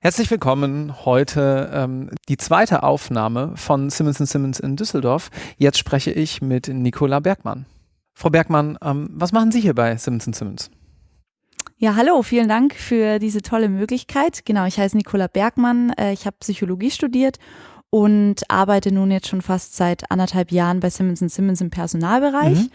Herzlich willkommen. Heute ähm, die zweite Aufnahme von Simmons Simmons in Düsseldorf. Jetzt spreche ich mit Nicola Bergmann. Frau Bergmann, ähm, was machen Sie hier bei Simmons Simmons? Ja, hallo, vielen Dank für diese tolle Möglichkeit. Genau, ich heiße Nicola Bergmann, äh, ich habe Psychologie studiert und arbeite nun jetzt schon fast seit anderthalb Jahren bei Simmons Simmons im Personalbereich. Mhm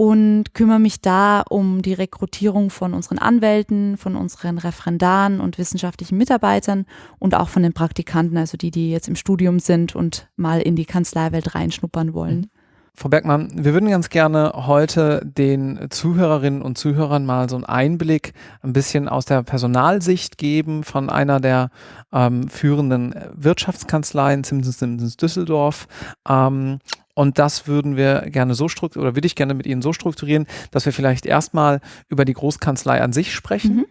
und kümmere mich da um die Rekrutierung von unseren Anwälten, von unseren Referendaren und wissenschaftlichen Mitarbeitern und auch von den Praktikanten, also die, die jetzt im Studium sind und mal in die Kanzleiwelt reinschnuppern wollen. Frau Bergmann, wir würden ganz gerne heute den Zuhörerinnen und Zuhörern mal so einen Einblick ein bisschen aus der Personalsicht geben von einer der ähm, führenden Wirtschaftskanzleien, Simpsons Simpsons Düsseldorf. Ähm, und das würden wir gerne so strukturieren, oder würde ich gerne mit Ihnen so strukturieren, dass wir vielleicht erstmal über die Großkanzlei an sich sprechen. Mhm.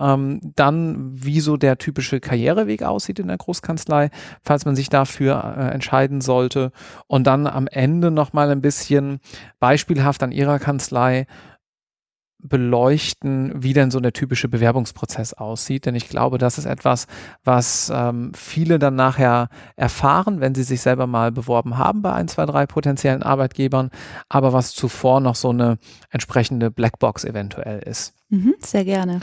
Ähm, dann, wie so der typische Karriereweg aussieht in der Großkanzlei, falls man sich dafür äh, entscheiden sollte. Und dann am Ende nochmal ein bisschen beispielhaft an Ihrer Kanzlei beleuchten, wie denn so der typische Bewerbungsprozess aussieht. Denn ich glaube, das ist etwas, was ähm, viele dann nachher erfahren, wenn sie sich selber mal beworben haben bei ein, zwei, drei potenziellen Arbeitgebern, aber was zuvor noch so eine entsprechende Blackbox eventuell ist. Mhm, sehr gerne.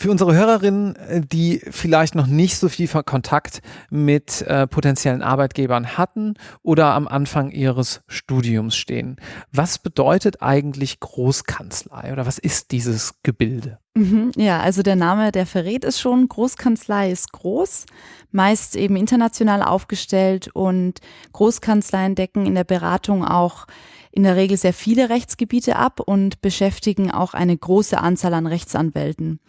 Für unsere Hörerinnen, äh, die vielleicht noch nicht so viel Kontakt mit äh, potenziellen Arbeitgebern hatten oder am Anfang ihres Studiums stehen, was bedeutet eigentlich Großkanzlei oder was ist dieses Gebilde? Mhm, ja, also der Name, der verrät es schon. Großkanzlei ist groß, meist eben international aufgestellt und Großkanzleien decken in der Beratung auch in der Regel sehr viele Rechtsgebiete ab und beschäftigen auch eine große Anzahl an Rechtsanwälten.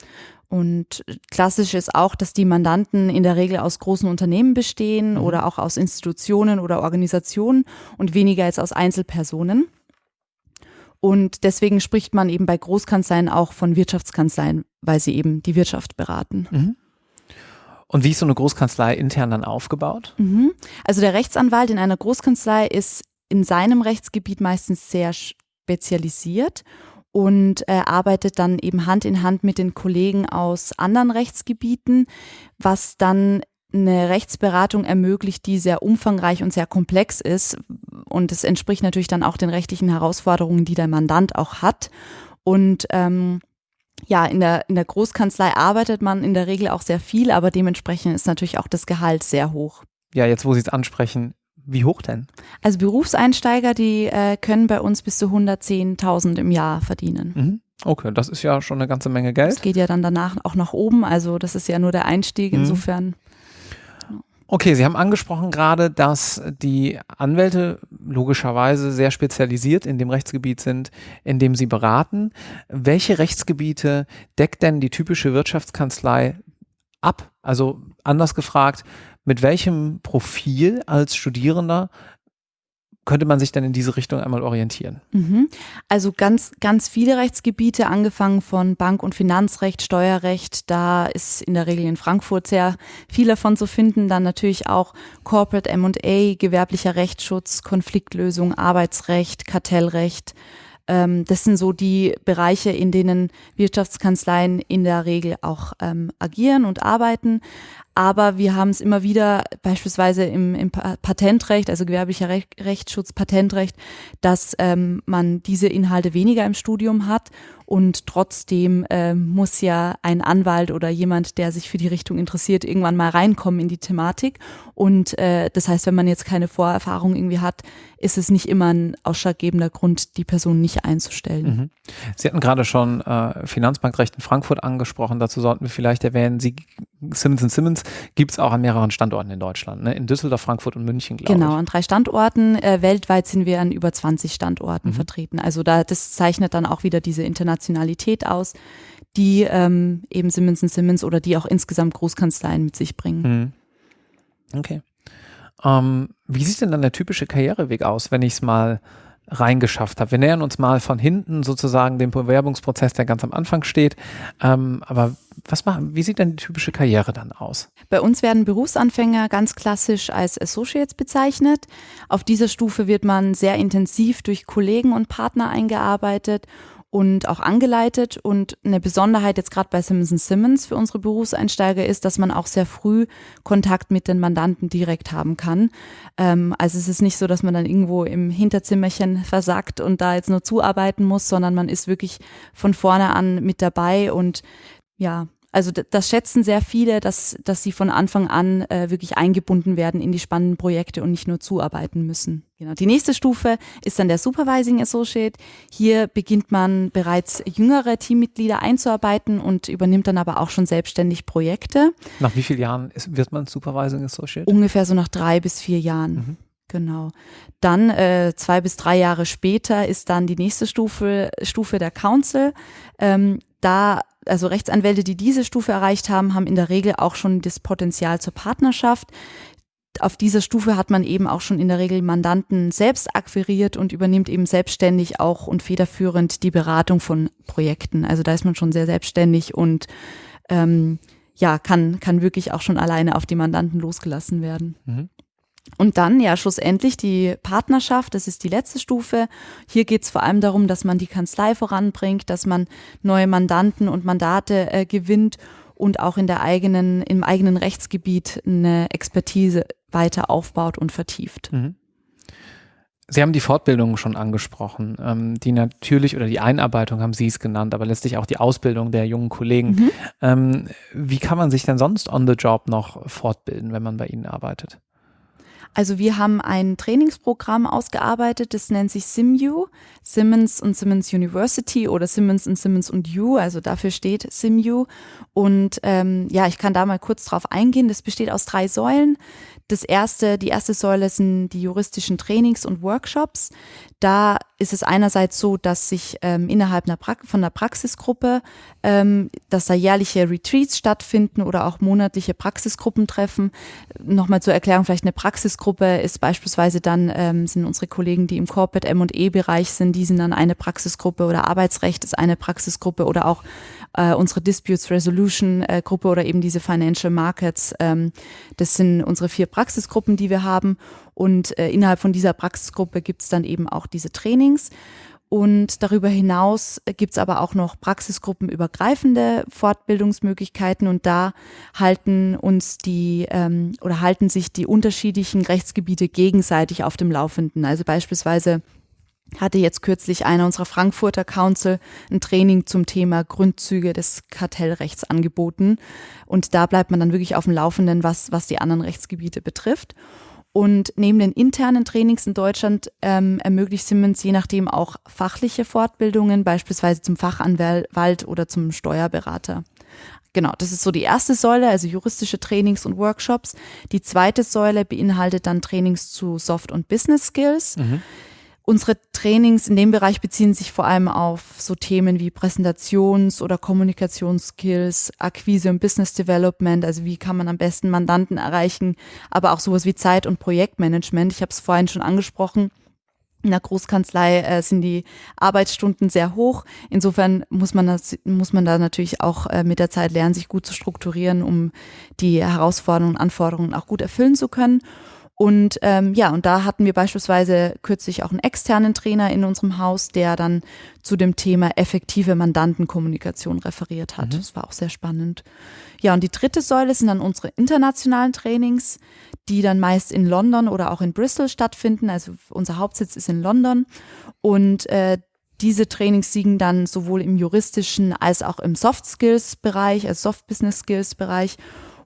Und klassisch ist auch, dass die Mandanten in der Regel aus großen Unternehmen bestehen mhm. oder auch aus Institutionen oder Organisationen und weniger als aus Einzelpersonen. Und deswegen spricht man eben bei Großkanzleien auch von Wirtschaftskanzleien, weil sie eben die Wirtschaft beraten. Mhm. Und wie ist so eine Großkanzlei intern dann aufgebaut? Mhm. Also der Rechtsanwalt in einer Großkanzlei ist in seinem Rechtsgebiet meistens sehr spezialisiert und äh, arbeitet dann eben Hand in Hand mit den Kollegen aus anderen Rechtsgebieten, was dann eine Rechtsberatung ermöglicht, die sehr umfangreich und sehr komplex ist. Und es entspricht natürlich dann auch den rechtlichen Herausforderungen, die der Mandant auch hat. Und ähm, ja, in der, in der Großkanzlei arbeitet man in der Regel auch sehr viel, aber dementsprechend ist natürlich auch das Gehalt sehr hoch. Ja, jetzt wo Sie es ansprechen, wie hoch denn? Also Berufseinsteiger, die äh, können bei uns bis zu 110.000 im Jahr verdienen. Mhm. Okay, das ist ja schon eine ganze Menge Geld. Das geht ja dann danach auch nach oben, also das ist ja nur der Einstieg, mhm. insofern. Okay, Sie haben angesprochen gerade, dass die Anwälte logischerweise sehr spezialisiert in dem Rechtsgebiet sind, in dem sie beraten. Welche Rechtsgebiete deckt denn die typische Wirtschaftskanzlei ab? Also anders gefragt, mit welchem Profil als Studierender könnte man sich dann in diese Richtung einmal orientieren? Mhm. Also ganz, ganz viele Rechtsgebiete, angefangen von Bank- und Finanzrecht, Steuerrecht, da ist in der Regel in Frankfurt sehr viel davon zu finden. Dann natürlich auch Corporate M&A, gewerblicher Rechtsschutz, Konfliktlösung, Arbeitsrecht, Kartellrecht. Ähm, das sind so die Bereiche, in denen Wirtschaftskanzleien in der Regel auch ähm, agieren und arbeiten. Aber wir haben es immer wieder, beispielsweise im, im Patentrecht, also gewerblicher Recht, Rechtsschutz, Patentrecht, dass ähm, man diese Inhalte weniger im Studium hat und trotzdem äh, muss ja ein Anwalt oder jemand, der sich für die Richtung interessiert, irgendwann mal reinkommen in die Thematik. Und äh, das heißt, wenn man jetzt keine Vorerfahrung irgendwie hat, ist es nicht immer ein ausschlaggebender Grund, die Person nicht einzustellen. Mhm. Sie hatten gerade schon äh, Finanzbankrecht in Frankfurt angesprochen. Dazu sollten wir vielleicht erwähnen, Sie Simmons Simmons gibt es auch an mehreren Standorten in Deutschland, ne? in Düsseldorf, Frankfurt und München, glaube genau, ich. Genau, an drei Standorten. Äh, weltweit sind wir an über 20 Standorten mhm. vertreten. Also da, das zeichnet dann auch wieder diese Internationalität aus, die ähm, eben Simmons Simmons oder die auch insgesamt Großkanzleien mit sich bringen. Mhm. Okay. Ähm, wie sieht denn dann der typische Karriereweg aus, wenn ich es mal reingeschafft habe? Wir nähern uns mal von hinten sozusagen dem Bewerbungsprozess, der ganz am Anfang steht. Ähm, aber was machen, wie sieht denn die typische Karriere dann aus? Bei uns werden Berufsanfänger ganz klassisch als Associates bezeichnet. Auf dieser Stufe wird man sehr intensiv durch Kollegen und Partner eingearbeitet und auch angeleitet. Und eine Besonderheit jetzt gerade bei Simmons Simmons für unsere Berufseinsteiger ist, dass man auch sehr früh Kontakt mit den Mandanten direkt haben kann. Ähm, also es ist nicht so, dass man dann irgendwo im Hinterzimmerchen versagt und da jetzt nur zuarbeiten muss, sondern man ist wirklich von vorne an mit dabei und ja, also das schätzen sehr viele, dass, dass sie von Anfang an äh, wirklich eingebunden werden in die spannenden Projekte und nicht nur zuarbeiten müssen. Genau. Die nächste Stufe ist dann der Supervising Associate. Hier beginnt man bereits jüngere Teammitglieder einzuarbeiten und übernimmt dann aber auch schon selbstständig Projekte. Nach wie vielen Jahren ist, wird man Supervising Associate? Ungefähr so nach drei bis vier Jahren. Mhm. Genau. Dann äh, zwei bis drei Jahre später ist dann die nächste Stufe, Stufe der Council. Ähm, da also Rechtsanwälte, die diese Stufe erreicht haben, haben in der Regel auch schon das Potenzial zur Partnerschaft. Auf dieser Stufe hat man eben auch schon in der Regel Mandanten selbst akquiriert und übernimmt eben selbstständig auch und federführend die Beratung von Projekten. Also da ist man schon sehr selbstständig und ähm, ja, kann, kann wirklich auch schon alleine auf die Mandanten losgelassen werden. Mhm. Und dann ja schlussendlich die Partnerschaft, das ist die letzte Stufe. Hier geht es vor allem darum, dass man die Kanzlei voranbringt, dass man neue Mandanten und Mandate äh, gewinnt und auch in der eigenen, im eigenen Rechtsgebiet eine Expertise weiter aufbaut und vertieft. Mhm. Sie haben die Fortbildung schon angesprochen, ähm, die natürlich oder die Einarbeitung haben Sie es genannt, aber letztlich auch die Ausbildung der jungen Kollegen. Mhm. Ähm, wie kann man sich denn sonst on the job noch fortbilden, wenn man bei Ihnen arbeitet? Also wir haben ein Trainingsprogramm ausgearbeitet, das nennt sich SimU, Simmons und Simmons University oder Simmons und Simmons und U, also dafür steht SimU. Und ähm, ja, ich kann da mal kurz drauf eingehen. Das besteht aus drei Säulen. Das erste, die erste Säule sind die juristischen Trainings und Workshops. Da ist es einerseits so, dass sich ähm, innerhalb einer von der Praxisgruppe, ähm, dass da jährliche Retreats stattfinden oder auch monatliche Praxisgruppentreffen. Nochmal zur Erklärung, vielleicht eine Praxisgruppe ist beispielsweise dann, ähm, sind unsere Kollegen, die im Corporate M&E-Bereich sind, die sind dann eine Praxisgruppe oder Arbeitsrecht ist eine Praxisgruppe oder auch äh, unsere Disputes Resolution äh, Gruppe oder eben diese Financial Markets. Ähm, das sind unsere vier Praxisgruppen, die wir haben. Und äh, innerhalb von dieser Praxisgruppe gibt es dann eben auch diese Trainings. Und darüber hinaus gibt es aber auch noch praxisgruppenübergreifende Fortbildungsmöglichkeiten und da halten uns die ähm, oder halten sich die unterschiedlichen Rechtsgebiete gegenseitig auf dem Laufenden. Also beispielsweise hatte jetzt kürzlich einer unserer Frankfurter Council ein Training zum Thema Grundzüge des Kartellrechts angeboten. Und da bleibt man dann wirklich auf dem Laufenden, was, was die anderen Rechtsgebiete betrifft. Und neben den internen Trainings in Deutschland ähm, ermöglicht Siemens je nachdem auch fachliche Fortbildungen, beispielsweise zum Fachanwalt oder zum Steuerberater. Genau, das ist so die erste Säule, also juristische Trainings und Workshops. Die zweite Säule beinhaltet dann Trainings zu Soft- und Business Skills. Mhm. Unsere Trainings in dem Bereich beziehen sich vor allem auf so Themen wie Präsentations- oder Kommunikationsskills, Akquise und Business Development, also wie kann man am besten Mandanten erreichen, aber auch sowas wie Zeit- und Projektmanagement. Ich habe es vorhin schon angesprochen. In der Großkanzlei äh, sind die Arbeitsstunden sehr hoch. Insofern muss man, das, muss man da natürlich auch äh, mit der Zeit lernen, sich gut zu strukturieren, um die Herausforderungen und Anforderungen auch gut erfüllen zu können. Und ähm, ja, und da hatten wir beispielsweise kürzlich auch einen externen Trainer in unserem Haus, der dann zu dem Thema effektive Mandantenkommunikation referiert hat. Mhm. Das war auch sehr spannend. Ja, und die dritte Säule sind dann unsere internationalen Trainings, die dann meist in London oder auch in Bristol stattfinden. Also unser Hauptsitz ist in London. Und äh, diese Trainings liegen dann sowohl im juristischen als auch im Soft Skills Bereich, also Soft Business Skills Bereich.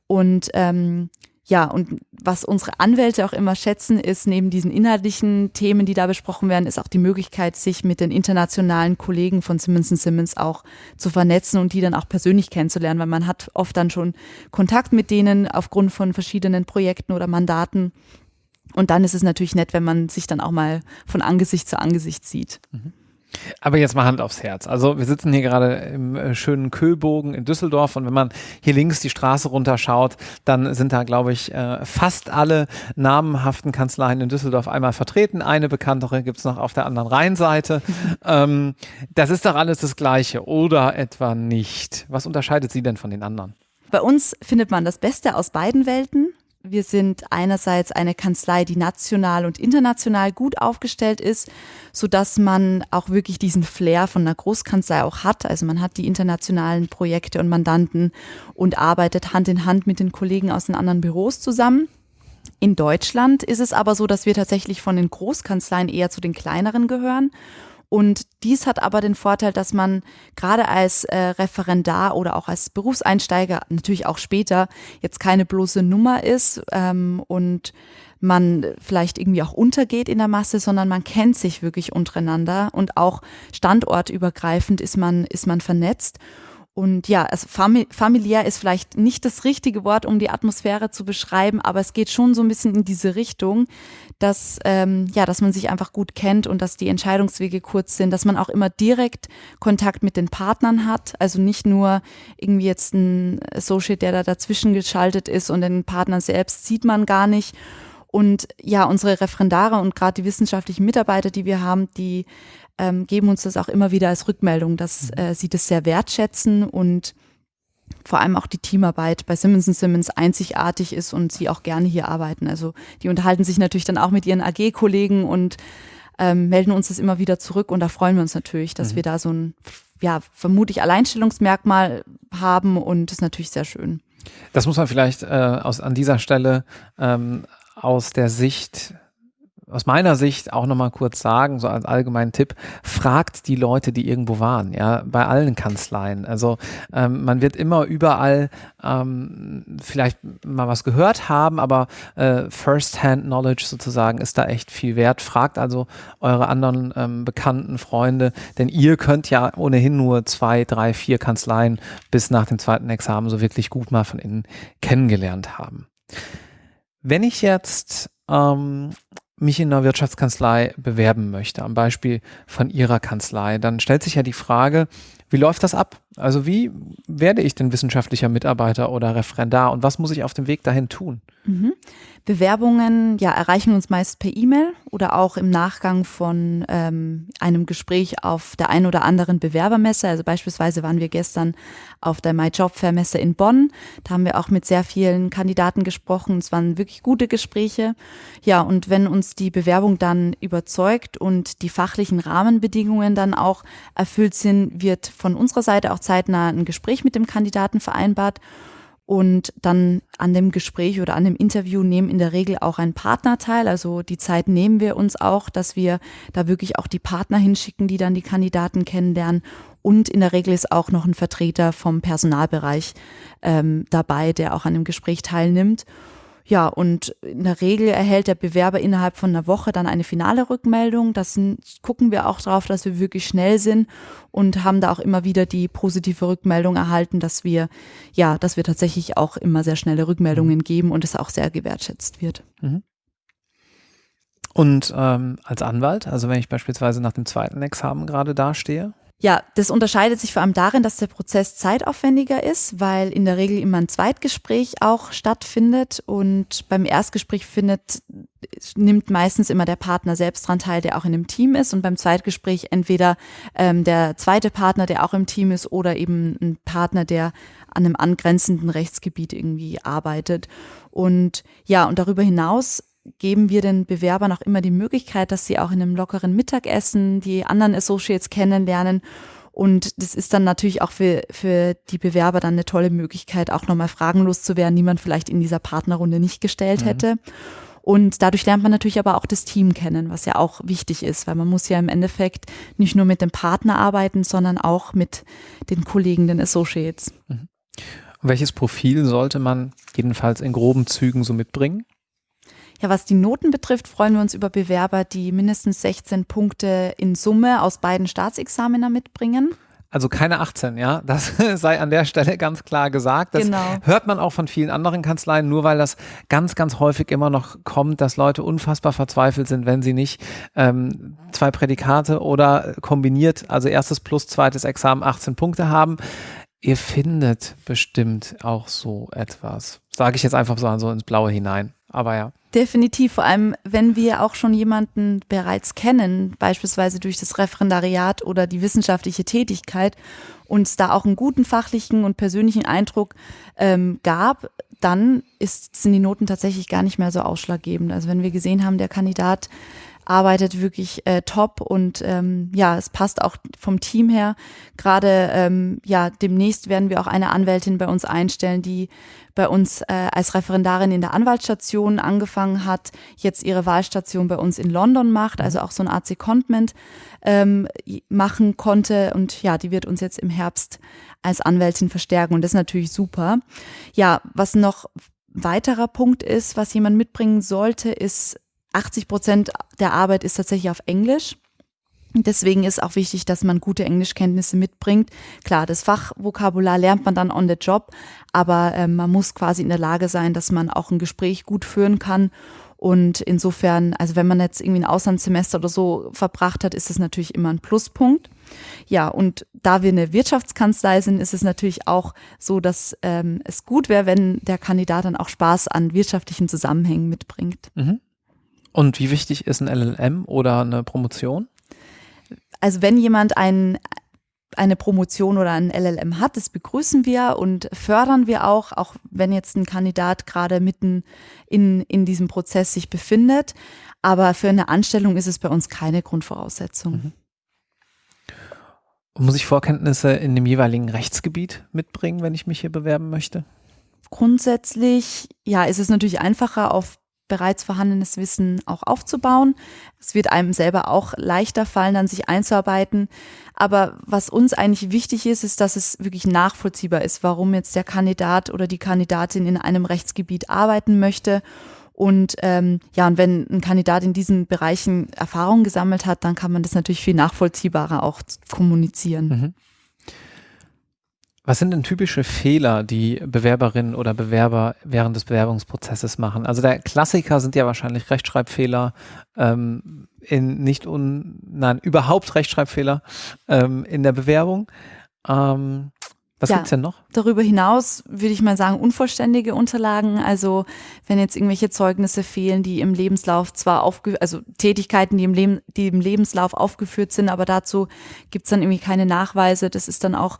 Und ähm, ja, und was unsere Anwälte auch immer schätzen, ist neben diesen inhaltlichen Themen, die da besprochen werden, ist auch die Möglichkeit, sich mit den internationalen Kollegen von Simmons Simmons auch zu vernetzen und die dann auch persönlich kennenzulernen, weil man hat oft dann schon Kontakt mit denen aufgrund von verschiedenen Projekten oder Mandaten. Und dann ist es natürlich nett, wenn man sich dann auch mal von Angesicht zu Angesicht sieht. Mhm. Aber jetzt mal Hand aufs Herz. Also wir sitzen hier gerade im äh, schönen Köhlbogen in Düsseldorf und wenn man hier links die Straße runterschaut, dann sind da, glaube ich, äh, fast alle namenhaften Kanzleien in Düsseldorf einmal vertreten. Eine bekanntere gibt es noch auf der anderen Rheinseite. ähm, das ist doch alles das Gleiche oder etwa nicht? Was unterscheidet sie denn von den anderen? Bei uns findet man das Beste aus beiden Welten Wir sind einerseits eine Kanzlei, die national und international gut aufgestellt ist, so dass man auch wirklich diesen Flair von einer Großkanzlei auch hat. Also man hat die internationalen Projekte und Mandanten und arbeitet Hand in Hand mit den Kollegen aus den anderen Büros zusammen. In Deutschland ist es aber so, dass wir tatsächlich von den Großkanzleien eher zu den kleineren gehören und dies hat aber den Vorteil, dass man gerade als äh, Referendar oder auch als Berufseinsteiger, natürlich auch später, jetzt keine bloße Nummer ist ähm, und man vielleicht irgendwie auch untergeht in der Masse, sondern man kennt sich wirklich untereinander und auch standortübergreifend ist man, ist man vernetzt. Und ja, also familiär ist vielleicht nicht das richtige Wort, um die Atmosphäre zu beschreiben, aber es geht schon so ein bisschen in diese Richtung, dass, ähm, ja, dass man sich einfach gut kennt und dass die Entscheidungswege kurz sind, dass man auch immer direkt Kontakt mit den Partnern hat. Also nicht nur irgendwie jetzt ein Associate, der da dazwischen geschaltet ist und den Partner selbst sieht man gar nicht. Und ja, unsere Referendare und gerade die wissenschaftlichen Mitarbeiter, die wir haben, die ähm, geben uns das auch immer wieder als Rückmeldung, dass mhm. äh, sie das sehr wertschätzen und vor allem auch die Teamarbeit bei Simmons Simmons einzigartig ist und sie auch gerne hier arbeiten. Also die unterhalten sich natürlich dann auch mit ihren AG-Kollegen und ähm, melden uns das immer wieder zurück und da freuen wir uns natürlich, dass mhm. wir da so ein, ja, vermutlich Alleinstellungsmerkmal haben und das ist natürlich sehr schön. Das muss man vielleicht äh, aus, an dieser Stelle ähm, aus der Sicht aus meiner Sicht auch nochmal kurz sagen, so als allgemeinen Tipp, fragt die Leute, die irgendwo waren, ja, bei allen Kanzleien. Also ähm, man wird immer überall ähm, vielleicht mal was gehört haben, aber äh, First-Hand-Knowledge sozusagen ist da echt viel wert. Fragt also eure anderen ähm, Bekannten, Freunde, denn ihr könnt ja ohnehin nur zwei, drei, vier Kanzleien bis nach dem zweiten Examen so wirklich gut mal von innen kennengelernt haben. Wenn ich jetzt ähm, mich in einer Wirtschaftskanzlei bewerben möchte, am Beispiel von Ihrer Kanzlei, dann stellt sich ja die Frage, wie läuft das ab? Also wie werde ich denn wissenschaftlicher Mitarbeiter oder Referendar und was muss ich auf dem Weg dahin tun? Mhm. Bewerbungen ja, erreichen uns meist per E-Mail oder auch im Nachgang von ähm, einem Gespräch auf der ein oder anderen Bewerbermesse. Also beispielsweise waren wir gestern auf der My Job Fair Messe in Bonn. Da haben wir auch mit sehr vielen Kandidaten gesprochen. Es waren wirklich gute Gespräche. Ja, und wenn uns die Bewerbung dann überzeugt und die fachlichen Rahmenbedingungen dann auch erfüllt sind, wird von unserer Seite auch zeitnah ein Gespräch mit dem Kandidaten vereinbart. Und dann an dem Gespräch oder an dem Interview nehmen in der Regel auch ein Partner teil. Also die Zeit nehmen wir uns auch, dass wir da wirklich auch die Partner hinschicken, die dann die Kandidaten kennenlernen. Und in der Regel ist auch noch ein Vertreter vom Personalbereich ähm, dabei, der auch an dem Gespräch teilnimmt. Ja, und in der Regel erhält der Bewerber innerhalb von einer Woche dann eine finale Rückmeldung. Das gucken wir auch darauf, dass wir wirklich schnell sind und haben da auch immer wieder die positive Rückmeldung erhalten, dass wir, ja, dass wir tatsächlich auch immer sehr schnelle Rückmeldungen mhm. geben und es auch sehr gewertschätzt wird. Mhm. Und ähm, als Anwalt, also wenn ich beispielsweise nach dem zweiten Examen gerade dastehe, ja, das unterscheidet sich vor allem darin, dass der Prozess zeitaufwendiger ist, weil in der Regel immer ein Zweitgespräch auch stattfindet und beim Erstgespräch findet, nimmt meistens immer der Partner selbst dran teil, der auch in einem Team ist und beim Zweitgespräch entweder ähm, der zweite Partner, der auch im Team ist oder eben ein Partner, der an einem angrenzenden Rechtsgebiet irgendwie arbeitet. Und ja, und darüber hinaus geben wir den Bewerbern auch immer die Möglichkeit, dass sie auch in einem lockeren Mittagessen die anderen Associates kennenlernen. Und das ist dann natürlich auch für, für die Bewerber dann eine tolle Möglichkeit, auch nochmal fragenlos zu werden, die man vielleicht in dieser Partnerrunde nicht gestellt mhm. hätte. Und dadurch lernt man natürlich aber auch das Team kennen, was ja auch wichtig ist, weil man muss ja im Endeffekt nicht nur mit dem Partner arbeiten, sondern auch mit den Kollegen, den Associates. Mhm. Welches Profil sollte man jedenfalls in groben Zügen so mitbringen? Ja, was die Noten betrifft, freuen wir uns über Bewerber, die mindestens 16 Punkte in Summe aus beiden Staatsexamina mitbringen. Also keine 18, ja. Das sei an der Stelle ganz klar gesagt. Das genau. hört man auch von vielen anderen Kanzleien, nur weil das ganz, ganz häufig immer noch kommt, dass Leute unfassbar verzweifelt sind, wenn sie nicht ähm, zwei Prädikate oder kombiniert, also erstes plus zweites Examen 18 Punkte haben. Ihr findet bestimmt auch so etwas. Sage ich jetzt einfach so, so ins Blaue hinein. Aber ja. Definitiv, vor allem wenn wir auch schon jemanden bereits kennen, beispielsweise durch das Referendariat oder die wissenschaftliche Tätigkeit, uns da auch einen guten fachlichen und persönlichen Eindruck ähm, gab, dann ist, sind die Noten tatsächlich gar nicht mehr so ausschlaggebend. Also wenn wir gesehen haben, der Kandidat arbeitet wirklich äh, top und ähm, ja, es passt auch vom Team her. Gerade ähm, ja, demnächst werden wir auch eine Anwältin bei uns einstellen, die bei uns äh, als Referendarin in der Anwaltsstation angefangen hat, jetzt ihre Wahlstation bei uns in London macht, also auch so ein AC Contment ähm, machen konnte und ja, die wird uns jetzt im Herbst als Anwältin verstärken und das ist natürlich super. Ja, was noch weiterer Punkt ist, was jemand mitbringen sollte, ist 80 Prozent der Arbeit ist tatsächlich auf Englisch. Deswegen ist auch wichtig, dass man gute Englischkenntnisse mitbringt. Klar, das Fachvokabular lernt man dann on the job, aber äh, man muss quasi in der Lage sein, dass man auch ein Gespräch gut führen kann. Und insofern, also wenn man jetzt irgendwie ein Auslandssemester oder so verbracht hat, ist das natürlich immer ein Pluspunkt. Ja, und da wir eine Wirtschaftskanzlei sind, ist es natürlich auch so, dass ähm, es gut wäre, wenn der Kandidat dann auch Spaß an wirtschaftlichen Zusammenhängen mitbringt. Mhm. Und wie wichtig ist ein LLM oder eine Promotion? Also wenn jemand ein, eine Promotion oder ein LLM hat, das begrüßen wir und fördern wir auch, auch wenn jetzt ein Kandidat gerade mitten in, in diesem Prozess sich befindet. Aber für eine Anstellung ist es bei uns keine Grundvoraussetzung. Mhm. Muss ich Vorkenntnisse in dem jeweiligen Rechtsgebiet mitbringen, wenn ich mich hier bewerben möchte? Grundsätzlich, ja, ist es natürlich einfacher, auf bereits vorhandenes Wissen auch aufzubauen. Es wird einem selber auch leichter fallen, dann sich einzuarbeiten. Aber was uns eigentlich wichtig ist, ist, dass es wirklich nachvollziehbar ist, warum jetzt der Kandidat oder die Kandidatin in einem Rechtsgebiet arbeiten möchte. Und ähm, ja, und wenn ein Kandidat in diesen Bereichen Erfahrung gesammelt hat, dann kann man das natürlich viel nachvollziehbarer auch kommunizieren. Mhm. Was sind denn typische Fehler, die Bewerberinnen oder Bewerber während des Bewerbungsprozesses machen? Also der Klassiker sind ja wahrscheinlich Rechtschreibfehler, ähm, in nicht un, nein, überhaupt Rechtschreibfehler ähm, in der Bewerbung. Ähm, was ja, gibt's denn noch? Darüber hinaus würde ich mal sagen, unvollständige Unterlagen. Also wenn jetzt irgendwelche Zeugnisse fehlen, die im Lebenslauf zwar aufge also Tätigkeiten, die im, Leben, die im Lebenslauf aufgeführt sind, aber dazu gibt's dann irgendwie keine Nachweise. Das ist dann auch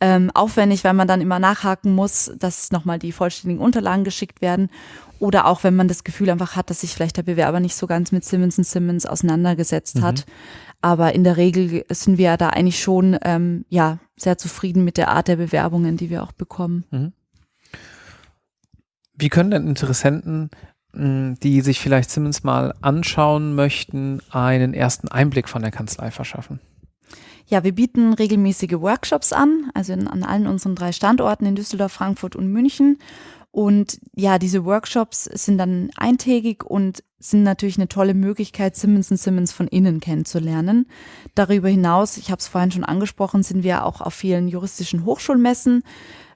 ähm, aufwendig, weil man dann immer nachhaken muss, dass nochmal die vollständigen Unterlagen geschickt werden. Oder auch wenn man das Gefühl einfach hat, dass sich vielleicht der Bewerber nicht so ganz mit Simmons Simmons auseinandergesetzt mhm. hat. Aber in der Regel sind wir da eigentlich schon ähm, ja sehr zufrieden mit der Art der Bewerbungen, die wir auch bekommen. Mhm. Wie können denn Interessenten, die sich vielleicht Simmons mal anschauen möchten, einen ersten Einblick von der Kanzlei verschaffen? Ja, wir bieten regelmäßige Workshops an, also in, an allen unseren drei Standorten in Düsseldorf, Frankfurt und München. Und ja, diese Workshops sind dann eintägig und sind natürlich eine tolle Möglichkeit, Simmons Simmons von innen kennenzulernen. Darüber hinaus, ich habe es vorhin schon angesprochen, sind wir auch auf vielen juristischen Hochschulmessen.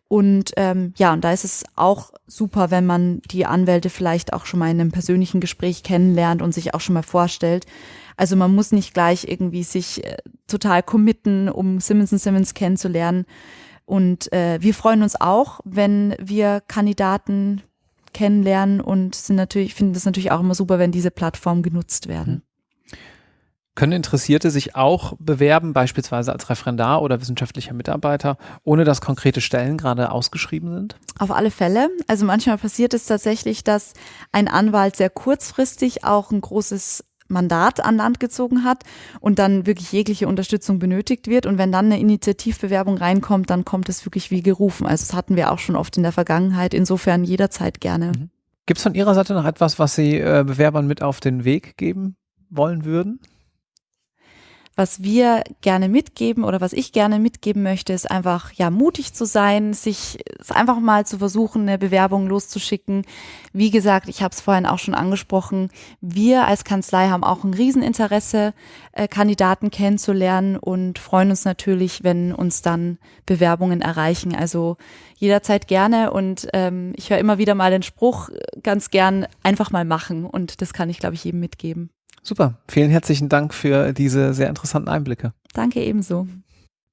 Und ähm, ja, und da ist es auch super, wenn man die Anwälte vielleicht auch schon mal in einem persönlichen Gespräch kennenlernt und sich auch schon mal vorstellt. Also man muss nicht gleich irgendwie sich äh, total committen, um Simmons Simmons kennenzulernen. Und äh, wir freuen uns auch, wenn wir Kandidaten kennenlernen und sind natürlich, finden es natürlich auch immer super, wenn diese Plattformen genutzt werden. Mhm. Können Interessierte sich auch bewerben, beispielsweise als Referendar oder wissenschaftlicher Mitarbeiter, ohne dass konkrete Stellen gerade ausgeschrieben sind? Auf alle Fälle. Also manchmal passiert es tatsächlich, dass ein Anwalt sehr kurzfristig auch ein großes Mandat an Land gezogen hat und dann wirklich jegliche Unterstützung benötigt wird. Und wenn dann eine Initiativbewerbung reinkommt, dann kommt es wirklich wie gerufen. Also das hatten wir auch schon oft in der Vergangenheit. Insofern jederzeit gerne. Mhm. Gibt es von Ihrer Seite noch etwas, was Sie äh, Bewerbern mit auf den Weg geben wollen würden? Was wir gerne mitgeben oder was ich gerne mitgeben möchte, ist einfach ja mutig zu sein, sich einfach mal zu versuchen, eine Bewerbung loszuschicken. Wie gesagt, ich habe es vorhin auch schon angesprochen, wir als Kanzlei haben auch ein Rieseninteresse, äh, Kandidaten kennenzulernen und freuen uns natürlich, wenn uns dann Bewerbungen erreichen. Also jederzeit gerne und ähm, ich höre immer wieder mal den Spruch, ganz gern einfach mal machen und das kann ich, glaube ich, jedem mitgeben. Super. Vielen herzlichen Dank für diese sehr interessanten Einblicke. Danke ebenso.